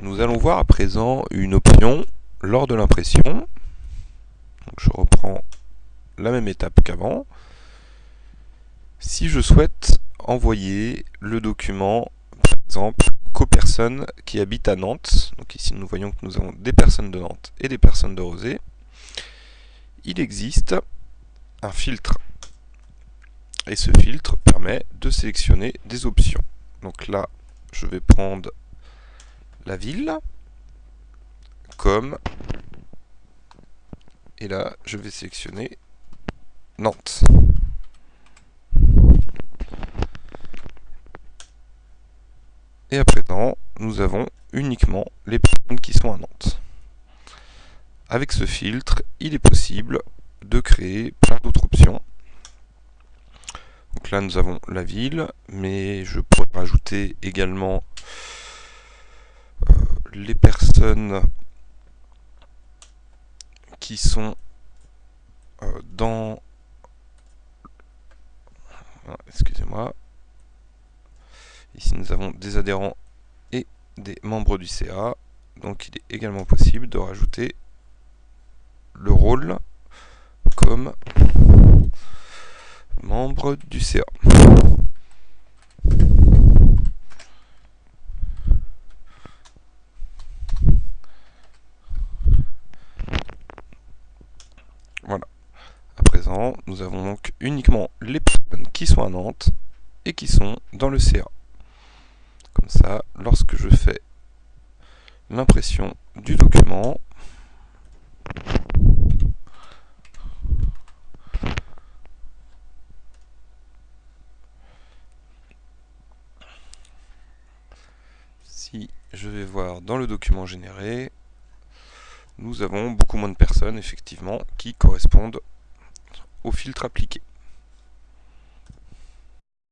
Nous allons voir à présent une option lors de l'impression. Je reprends la même étape qu'avant. Si je souhaite envoyer le document, par exemple, qu'aux personnes qui habitent à Nantes, donc ici nous voyons que nous avons des personnes de Nantes et des personnes de Rosé, il existe un filtre. Et ce filtre permet de sélectionner des options. Donc là, je vais prendre la ville comme et là je vais sélectionner Nantes. Et à présent, nous avons uniquement les personnes qui sont à Nantes. Avec ce filtre, il est possible de créer plein d'autres options. Donc là, nous avons la ville, mais je pourrais rajouter également les personnes qui sont euh, dans... Ah, excusez-moi. Ici, nous avons des adhérents et des membres du CA. Donc, il est également possible de rajouter le rôle comme membre du CA. Voilà. À présent, nous avons donc uniquement les personnes qui sont à Nantes et qui sont dans le CA. Comme ça, lorsque je fais l'impression du document, si je vais voir dans le document généré, nous avons beaucoup moins de personnes, effectivement, qui correspondent au filtre appliqué.